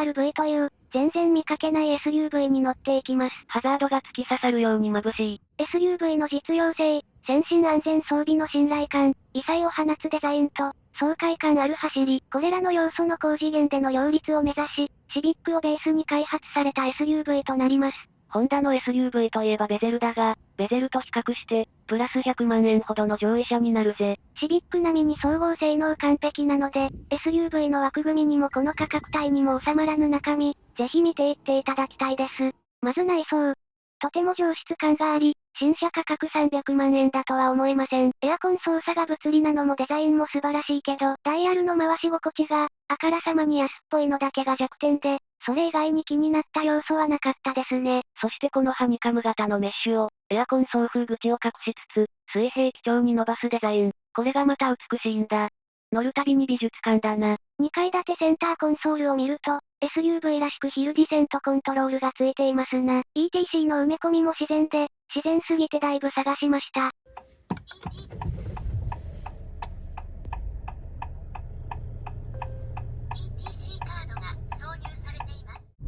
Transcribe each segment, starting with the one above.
ZR-V という、全然見かけない SUV に乗っていきます。ハザードが突き刺さるように眩しい。SUV の実用性、先進安全装備の信頼感、異彩を放つデザインと、爽快感ある走り、これらの要素の高次元での両立を目指し、シビックをベースに開発された SUV となります。ホンダの SUV といえばベゼルだが、ベゼルと比較して、プラス100万円ほどの上位車になるぜ。シビック並みに総合性能完璧なので、SUV の枠組みにもこの価格帯にも収まらぬ中身、ぜひ見ていっていただきたいです。まず内装。とても上質感があり、新車価格300万円だとは思えません。エアコン操作が物理なのもデザインも素晴らしいけど、ダイヤルの回し心地が、あからさまに安っぽいのだけが弱点で、それ以外に気になった要素はなかったですね。そしてこのハニカム型のメッシュを、エアコン送風口を隠しつつ、水平基調に伸ばすデザイン。これがまた美しいんだ。乗るたびに美術館だな。2階建てセンターコンソールを見ると、SUV らしくヒルディセントコントロールがついていますな。ETC の埋め込みも自然で、自然すぎてだいぶ探しました。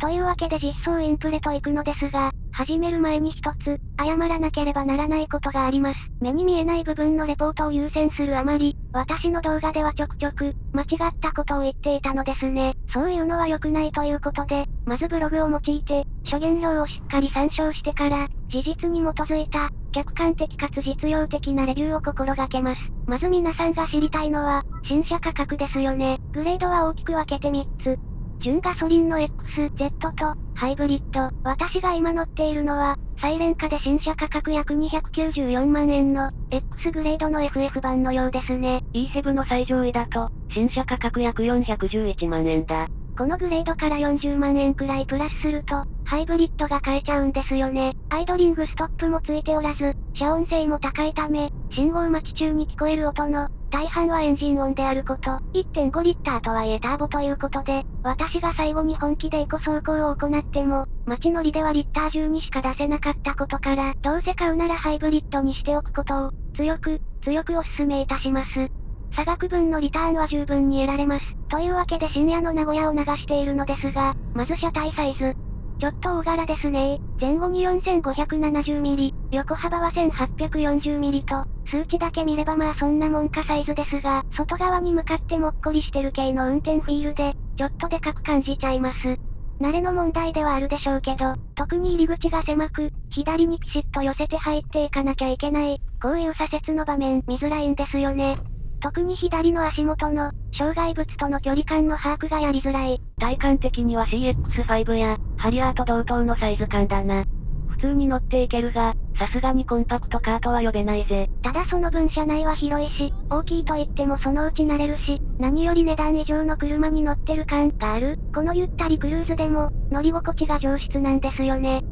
というわけで実装インプレと行くのですが、始める前に一つ、謝らなければならないことがあります。目に見えない部分のレポートを優先するあまり、私の動画ではちょくちょく、間違ったことを言っていたのですね。そういうのは良くないということで、まずブログを用いて、諸言表をしっかり参照してから、事実に基づいた、客観的かつ実用的なレビューを心がけます。まず皆さんが知りたいのは、新車価格ですよね。グレードは大きく分けて3つ。純ガソリンの XZ と、ハイブリッド。私が今乗っているのは、サイレン化で新車価格約294万円の、X グレードの FF 版のようですね。EHEV の最上位だと、新車価格約411万円だ。このグレードから40万円くらいプラスすると、ハイブリッドが買えちゃうんですよね。アイドリングストップもついておらず、遮音性も高いため、信号待ち中に聞こえる音の、大半はエンジン音であること。1.5リッターとはいえターボということで、私が最後に本気でエコ走行を行っても、街乗りではリッター12しか出せなかったことから、どうせ買うならハイブリッドにしておくことを、強く、強くお勧めいたします。差額分のリターンは十分に得られます。というわけで深夜の名古屋を流しているのですが、まず車体サイズ。ちょっと大柄ですね前後に 4570mm、横幅は 1840mm と、数値だけ見ればまあそんなもんかサイズですが、外側に向かってもっこりしてる系の運転フィールで、ちょっとでかく感じちゃいます。慣れの問題ではあるでしょうけど、特に入り口が狭く、左にピシッと寄せて入っていかなきゃいけない、こういう左折の場面見づらいんですよね。特に左の足元の、障害物との距離感の把握がやりづらい。体感的には CX5 や、ハリアーと同等のサイズ感だな。普通に乗っていけるが、さすがにコンパクトカーとは呼べないぜ。ただその分車内は広いし、大きいと言ってもそのうち慣れるし、何より値段以上の車に乗ってる感がある。このゆったりクルーズでも、乗り心地が上質なんですよね。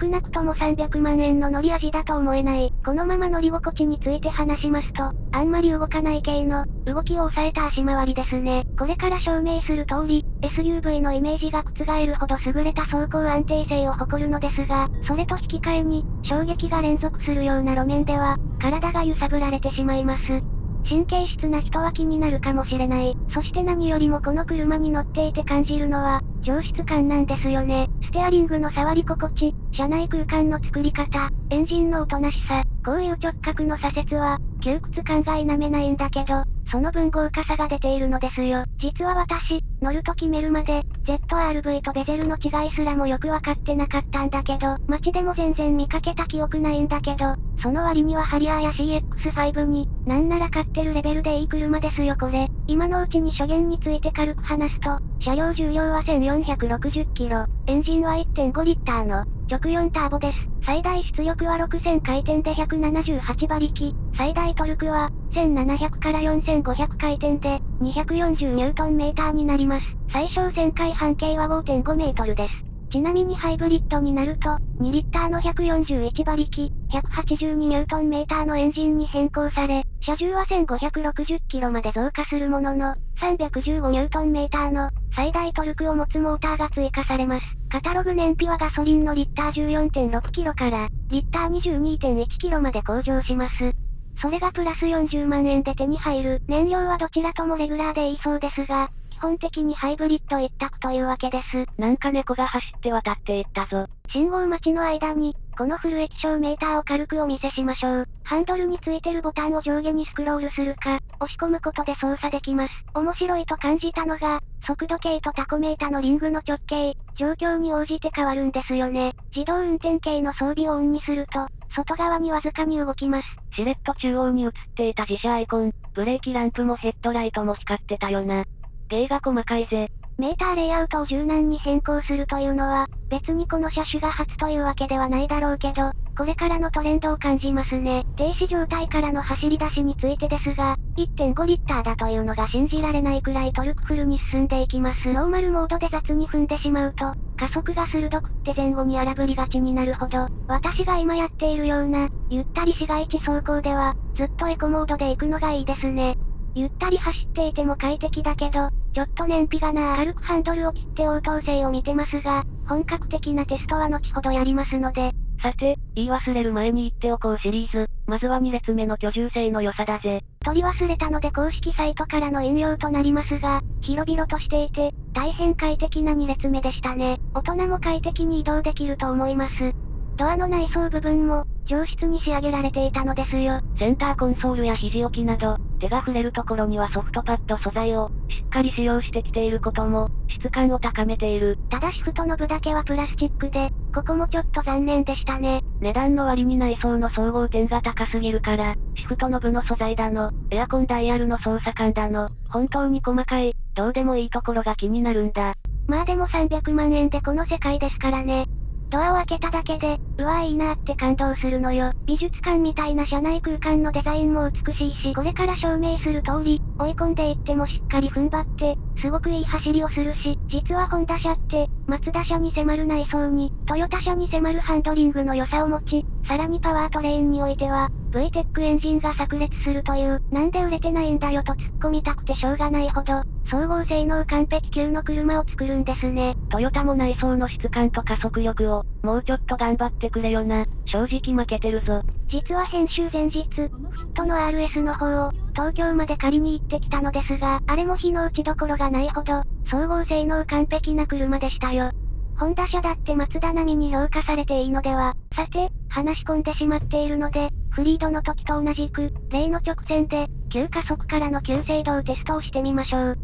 少なくとも300万円の乗り味だと思えない。このまま乗り心地について話しますと、あんまり動かない系の、動きを抑えた足回りですね。これから証明する通り、SUV のイメージが覆るほど優れた走行安定性を誇るのですが、それと引き換えに、衝撃が連続するような路面では、体が揺さぶられてしまいます。神経質な人は気になるかもしれない。そして何よりもこの車に乗っていて感じるのは、上質感なんですよね。ステアリングの触り心地、車内空間の作り方、エンジンのおとなしさ、こういう直角の左折は、窮屈感が否めないんだけど、その分豪華さが出ているのですよ。実は私、乗ると決めるまで、ZRV とベゼルの違いすらもよくわかってなかったんだけど、街でも全然見かけた記憶ないんだけど、その割にはハリアーや CX5 に、なんなら買ってるレベルでいい車ですよこれ。今のうちに初言について軽く話すと、車両重量は1460キロ、エンジンは1.5リッターの、直4ターボです。最大出力は6000回転で178馬力、最大トルクは、1700から4500回転で、240ニュートンメーターになります。最小旋回半径は5.5メートルです。ちなみにハイブリッドになると、2リッターの141馬力、182ニュートンメーターのエンジンに変更され、車重は1560キロまで増加するものの、315ニュートンメーターの最大トルクを持つモーターが追加されます。カタログ燃費はガソリンのリッター14.6キロから、リッター22.1キロまで向上します。それがプラス40万円で手に入る。燃料はどちらともレギュラーでいいそうですが、基本的にハイブリッド一択というわけです。なんか猫が走って渡っていったぞ。信号待ちの間に、このフル液晶メーターを軽くお見せしましょう。ハンドルについてるボタンを上下にスクロールするか、押し込むことで操作できます。面白いと感じたのが、速度計とタコメータのリングの直径、状況に応じて変わるんですよね。自動運転系の装備をオンにすると、外側にわずかに動きます。シレット中央に映っていた自社アイコン、ブレーキランプもヘッドライトも光ってたよな。芸が細かいぜ。メーターレイアウトを柔軟に変更するというのは、別にこの車種が初というわけではないだろうけど、これからのトレンドを感じますね。停止状態からの走り出しについてですが、1.5リッターだというのが信じられないくらいトルクフルに進んでいきます。ノーマルモードで雑に踏んでしまうと、加速が鋭くって前後に荒ぶりがちになるほど、私が今やっているような、ゆったり市街地走行では、ずっとエコモードで行くのがいいですね。ゆったり走っていても快適だけど、ちょっと燃費がな軽くハンドルを切って応答性を見てますが、本格的なテストは後ほどやりますので。さて、言い忘れる前に言っておこうシリーズ、まずは2列目の居住性の良さだぜ。取り忘れたので公式サイトからの引用となりますが、広々としていて、大変快適な2列目でしたね。大人も快適に移動できると思います。ドアの内装部分も、上質に仕上げられていたのですよ。センターコンソールや肘置きなど、手が触れるところにはソフトパッド素材を、しっかり使用してきていることも、質感を高めている。ただシフトの部だけはプラスチックで、ここもちょっと残念でしたね。値段の割に内装の総合点が高すぎるから、シフトの部の素材だの、エアコンダイヤルの操作感だの、本当に細かい、どうでもいいところが気になるんだ。まあでも300万円でこの世界ですからね。ドアを開けただけで、うわーいいなーって感動するのよ。美術館みたいな車内空間のデザインも美しいし、これから証明する通り、追い込んでいってもしっかり踏ん張って、すごくいい走りをするし、実はホンダ車って、マツダ車に迫る内装に、トヨタ車に迫るハンドリングの良さを持ち、さらにパワートレインにおいては、VTEC エンジンが炸裂するという、なんで売れてないんだよと突っ込みたくてしょうがないほど、総合性能完璧級の車を作るんですね。トヨタも内装の質感と加速力を、もうちょっと頑張ってくれよな。正直負けてるぞ。実は編集前日、フットの RS の方を、東京まで借りに行ってきたのですが、あれも日の打ちどころがないほど、総合性能完璧な車でしたよ。ホンダ車だってマツダ並みに評価されていいのでは。さて、話し込んでしまっているので、フリードの時と同じく、例の直線で、急加速からの急制動テストをしてみましょう。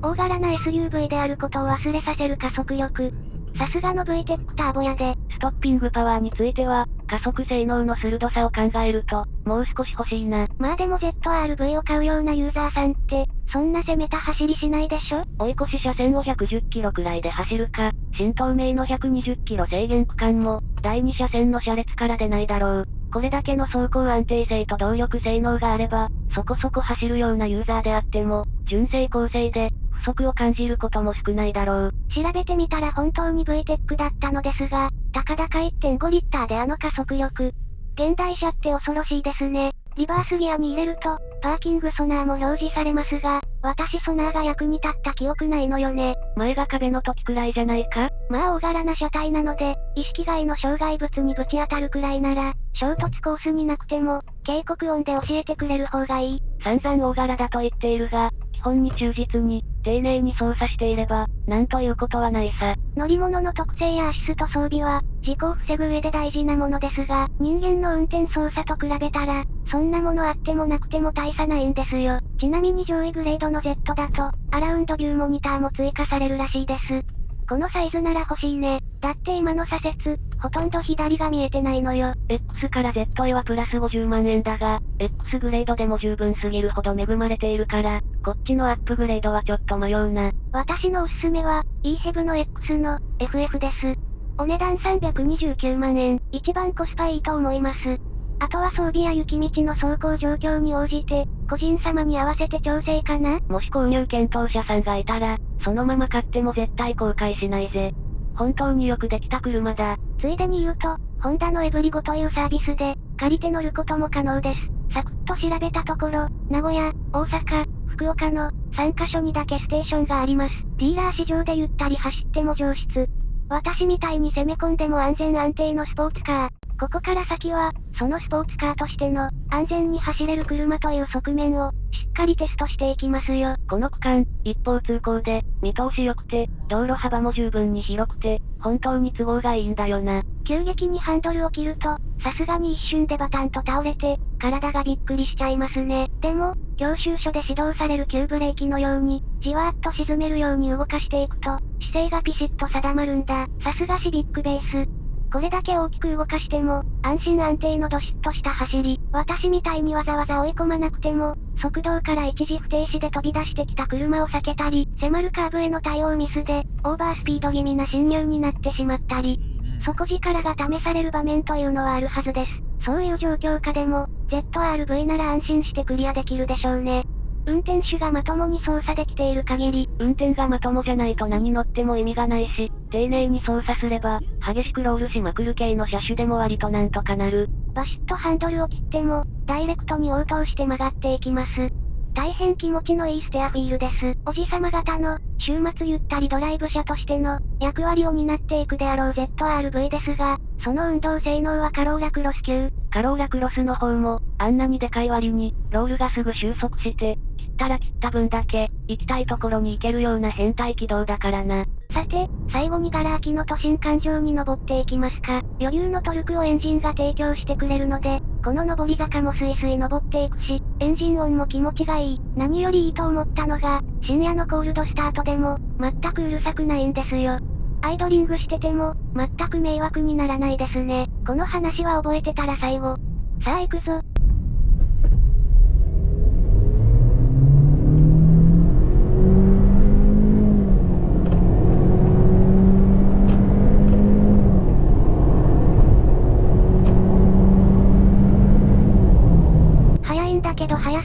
大柄な SUV であることを忘れさせる加速力。さすがの VTEC ターボやで、ストッピングパワーについては、加速性能の鋭さを考えると、もう少し欲しいな。まあでも ZRV を買うようなユーザーさんって、そんな攻めた走りしないでしょ？追い越し車線を110キロくらいで走るか、新東名の120キロ制限区間も、第2車線の車列から出ないだろう。これだけの走行安定性と動力性能があれば、そこそこ走るようなユーザーであっても、純正構成で、不足を感じることも少ないだろう。調べてみたら本当に VTEC だったのですが、たかだか1.5リッターであの加速力。現代車って恐ろしいですね。リバースギアに入れると、パーキングソナーも表示されますが、私ソナーが役に立った記憶ないのよね。前が壁の時くらいじゃないか？まあ大柄な車体なので、意識外の障害物にぶち当たるくらいなら、衝突コースになくても、警告音で教えてくれる方がいい。散々大柄だと言っているが、本に忠実に、丁寧に操作していれば、なんということはないさ。乗り物の特性やアシスト装備は、事故を防ぐ上で大事なものですが、人間の運転操作と比べたら、そんなものあってもなくても大差ないんですよ。ちなみに上位グレードの Z だと、アラウンドビューモニターも追加されるらしいです。このサイズなら欲しいね。だって今の左折、ほとんど左が見えてないのよ。X から Z へはプラス50万円だが、X グレードでも十分すぎるほど恵まれているから、こっちのアップグレードはちょっと迷うな。私のおすすめは、EHEV の X の FF です。お値段329万円、一番コスパいいと思います。あとは装備や雪道の走行状況に応じて、個人様に合わせて調整かなもし購入検討者さんがいたら、そのまま買っても絶対後悔しないぜ。本当によくできた車だ。ついでに言うと、ホンダのエブリゴというサービスで、借りて乗ることも可能です。サクッと調べたところ、名古屋、大阪、福岡の3カ所にだけステーションがあります。ディーラー市場でゆったり走っても上質。私みたいに攻め込んでも安全安定のスポーツカー。ここから先は、そのスポーツカーとしての、安全に走れる車という側面を、しっかりテストしていきますよ。この区間、一方通行で、見通し良くて、道路幅も十分に広くて、本当に都合がいいんだよな。急激にハンドルを切ると、さすがに一瞬でバタンと倒れて、体がびっくりしちゃいますね。でも、教習所で指導される急ブレーキのように、じわーっと沈めるように動かしていくと、姿勢がピシッと定まるんだ。さすがシビックベース。これだけ大きく動かしても、安心安定のドシッとした走り。私みたいにわざわざ追い込まなくても、速道から一時不停止で飛び出してきた車を避けたり、迫るカーブへの対応ミスで、オーバースピード気味な侵入になってしまったり、底力が試される場面というのはあるはずです。そういう状況下でも、ZRV なら安心してクリアできるでしょうね。運転手がまともに操作できている限り、運転がまともじゃないと何乗っても意味がないし、丁寧に操作すれば、激しくロールしまくる系の車種でも割となんとかなる。バシッとハンドルを切っても、ダイレクトに応答して曲がっていきます。大変気持ちのいいステアフィールです。おじさま型の、週末ゆったりドライブ車としての、役割を担っていくであろう ZRV ですが、その運動性能はカローラクロス級。カローラクロスの方も、あんなにでかい割に、ロールがすぐ収束して、切ったら切った分だけ、行きたいところに行けるような変態軌道だからな。さて、最後にガラ空きの都心環状に登っていきますか。余裕のトルクをエンジンが提供してくれるので、この上り坂もスイスイ登っていくし、エンジン音も気持ちがいい。何よりいいと思ったのが、深夜のコールドスタートでも、全くうるさくないんですよ。アイドリングしてても、全く迷惑にならないですね。この話は覚えてたら最後。さあ行くぞ。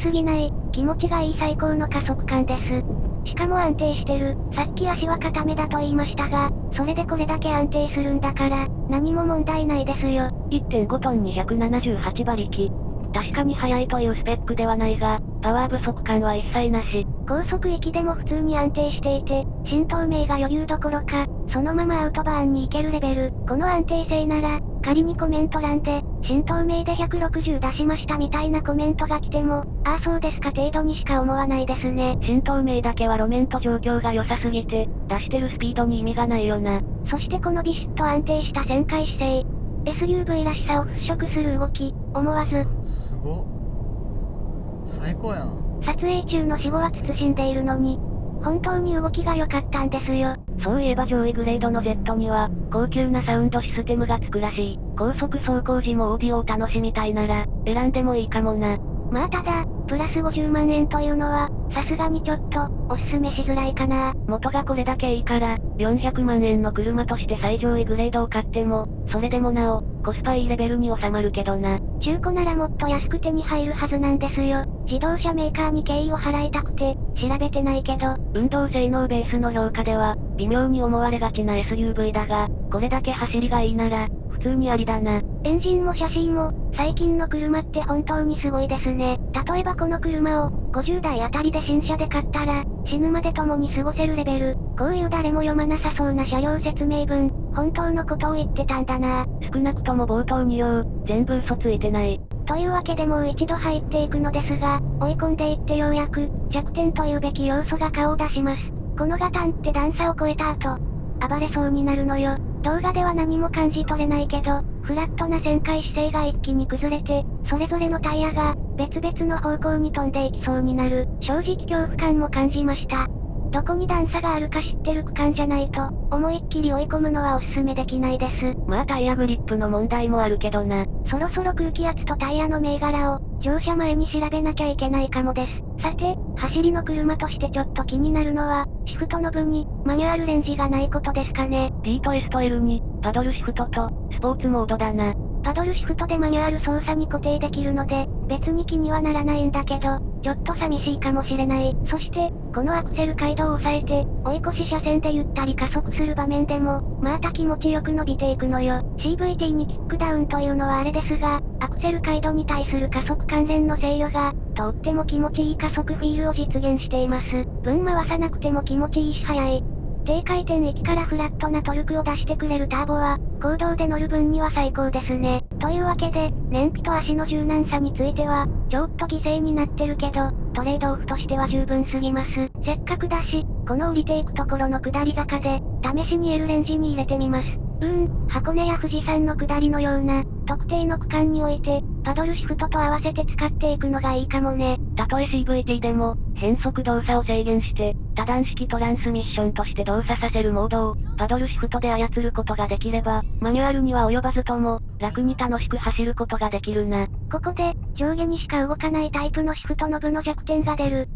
すぎない、気持ちがいい最高の加速感です。しかも安定してる。さっき足は固めだと言いましたが、それでこれだけ安定するんだから、何も問題ないですよ。1.5トン278馬力。確かに速いというスペックではないが、パワー不足感は一切なし。高速域でも普通に安定していて、新透明が余裕どころか、そのままアウトバーンに行けるレベル。この安定性なら、仮にコメント欄で、新透明で160出しましたみたいなコメントが来ても、ああそうですか程度にしか思わないですね。新透明だけは路面と状況が良さすぎて、出してるスピードに意味がないよな。そしてこのビシッと安定した旋回姿勢。SUV らしさを払拭する動き、思わず。すご最高やん。撮影中の死後は慎んでいるのに、本当に動きが良かったんですよ。そういえば上位グレードの Z には、高級なサウンドシステムがつくらしい。高速走行時もオーディオを楽しみたいなら、選んでもいいかもな。まあただ、プラス50万円というのは、さすがにちょっと、おすすめしづらいかな。元がこれだけいいから、400万円の車として最上位グレードを買っても、それでもなお、コスパいいレベルに収まるけどな。中古ならもっと安く手に入るはずなんですよ。自動車メーカーに敬意を払いたくて、調べてないけど。運動性能ベースの評価では、微妙に思われがちな SUV だが、これだけ走りがいいなら、普通にありだな。エンジンもシャシーも、最近の車って本当にすごいですね。例えばこの車を、50代あたりで新車で買ったら、死ぬまで共に過ごせるレベル。こういう誰も読まなさそうな車両説明文、本当のことを言ってたんだな。少なくとも冒頭2行、全部嘘ついてない。というわけでもう一度入っていくのですが、追い込んでいってようやく、弱点というべき要素が顔を出します。このガタンって段差を超えた後、暴れそうになるのよ。動画では何も感じ取れないけど、フラットな旋回姿勢が一気に崩れて、それぞれのタイヤが、別々の方向に飛んでいきそうになる、正直恐怖感も感じました。どこに段差があるか知ってる区間じゃないと、思いっきり追い込むのはおすすめできないです。まあタイヤグリップの問題もあるけどな。そろそろ空気圧とタイヤの銘柄を、乗車前に調べなきゃいけないかもです。さて、走りの車としてちょっと気になるのは、シフトの部に、マニュアルレンジがないことですかね。P と S と L に、パドルシフトと、スポーツモードだな。パドルシフトでマニュアル操作に固定できるので、別に気にはならないんだけど、ちょっと寂しいかもしれない。そして、このアクセル街道を抑えて、追い越し車線でゆったり加速する場面でも、また気持ちよく伸びていくのよ。CVT にキックダウンというのはあれですが、アクセル街道に対する加速関連の制御が、とっても気持ちいい加速フィールを実現しています。分回さなくても気持ちいいし速い。低回転域からフラットなトルクを出してくれるターボは、公道で乗る分には最高ですね。というわけで、燃費と足の柔軟さについては、ちょっと犠牲になってるけど、トレードオフとしては十分すぎます。せっかくだし、この降りていくところの下り坂で、試しに L レンジに入れてみます。うーん、箱根や富士山の下りのような、特定の区間において、パドルシフトと合わせて使っていくのがいいかもね。たとえ CVT でも、変速動作を制限して、多段式トランスミッションとして動作させるモードを、パドルシフトで操ることができれば、マニュアルには及ばずとも、楽に楽しく走ることができるな。ここで、上下にしか動かないタイプのシフトノブの弱点が出る。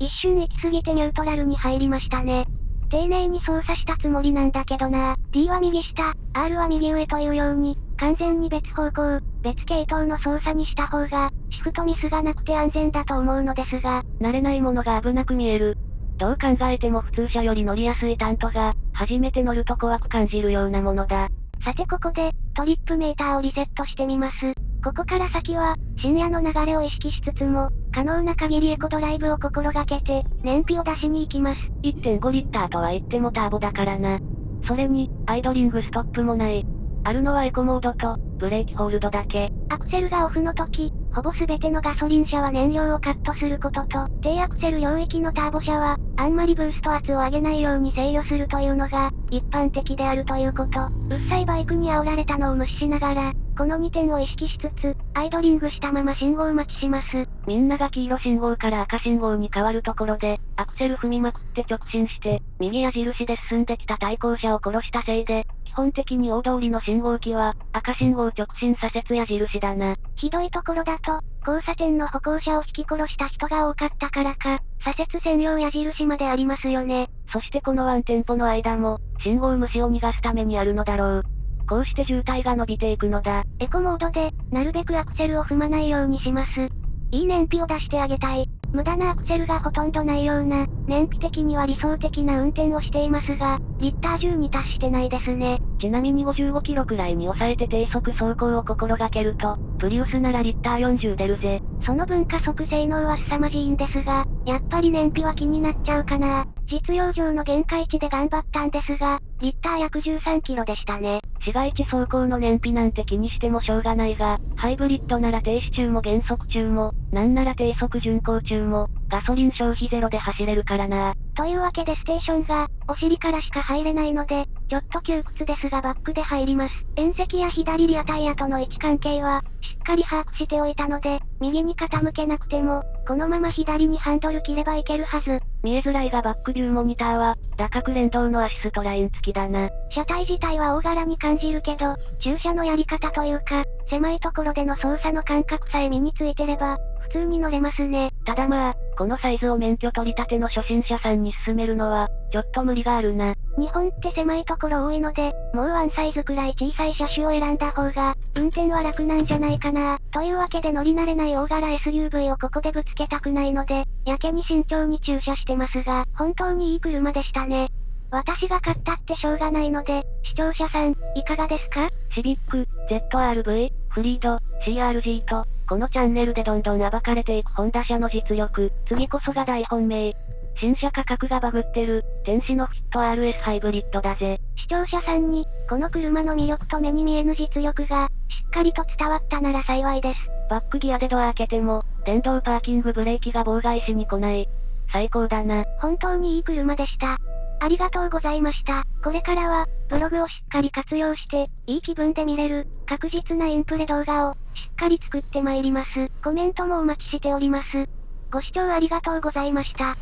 一瞬行き過ぎてニュートラルに入りましたね。丁寧に操作したつもりなんだけどな D は右下、R は右上というように、完全に別方向、別系統の操作にした方が、シフトミスがなくて安全だと思うのですが、慣れないものが危なく見える。どう考えても普通車より乗りやすいタントが、初めて乗ると怖く感じるようなものだ。さてここで、トリップメーターをリセットしてみます。ここから先は、深夜の流れを意識しつつも、可能な限りエコドライブを心がけて、燃費を出しに行きます。1.5リッターとは言ってもターボだからな。それに、アイドリングストップもない。あるのはエコモードと、ブレーキホールドだけ。アクセルがオフの時、ほぼ全てのガソリン車は燃料をカットすることと、低アクセル領域のターボ車は、あんまりブースト圧を上げないように制御するというのが、一般的であるということ。うっさいバイクに煽られたのを無視しながら、この2点を意識しつつ、アイドリングしたまま信号待ちします。みんなが黄色信号から赤信号に変わるところで、アクセル踏みまくって直進して、右矢印で進んできた対向車を殺したせいで、基本的に大通りの信号機は、赤信号直進左折矢印だな。ひどいところだと、交差点の歩行者を引き殺した人が多かったからか、左折専用矢印までありますよね。そしてこのワンテンポの間も、信号無視を逃がすためにあるのだろう。こうして渋滞が伸びていくのだ。エコモードで、なるべくアクセルを踏まないようにします。いい燃費を出してあげたい。無駄なアクセルがほとんどないような、燃費的には理想的な運転をしていますが、リッター10に達してないですね。ちなみに55キロくらいに抑えて低速走行を心がけると、プリウスならリッター40出るぜ。その分加速性能は凄まじいんですが、やっぱり燃費は気になっちゃうかな。実用上の限界値で頑張ったんですが、リッター約13キロでしたね。市街地走行の燃費なんて気にしてもしょうがないが、ハイブリッドなら停止中も減速中も、なんなら低速巡航中も、ガソリン消費ゼロで走れるからな。というわけでステーションが、お尻からしか入れないので、ちょっと窮屈ですがバックで入ります。縁石や左リアタイヤとの位置関係は、しっかり把握しておいたので、右に傾けなくても、このまま左にハンドル切ればいけるはず。見えづらいがバックビューモニターは、打角連動のアシストライン付きだな。車体自体は大柄に感じるけど、駐車のやり方というか、狭いところでの操作の感覚さえ身についてれば、普通に乗れますね。ただまあ、このサイズを免許取り立ての初心者さんに勧めるのは、ちょっと無理があるな。日本って狭いところ多いので、もうワンサイズくらい小さい車種を選んだ方が、運転は楽なんじゃないかな。というわけで乗り慣れない大柄 SUV をここでぶつけたくないので、やけに慎重に駐車してますが、本当にいい車でしたね。私が買ったってしょうがないので、視聴者さん、いかがですか？シビック、ZRV、フリード、CRG と、このチャンネルでどんどん暴かれていくホンダ車の実力、次こそが大本命。新車価格がバグってる、天使のフィット RS ハイブリッドだぜ。視聴者さんに、この車の魅力と目に見えぬ実力が、しっかりと伝わったなら幸いです。バックギアでドア開けても、電動パーキングブレーキが妨害しに来ない。最高だな。本当にいい車でした。ありがとうございました。これからは、ブログをしっかり活用して、いい気分で見れる、確実なインプレ動画を、しっかり作ってまいります。コメントもお待ちしております。ご視聴ありがとうございました。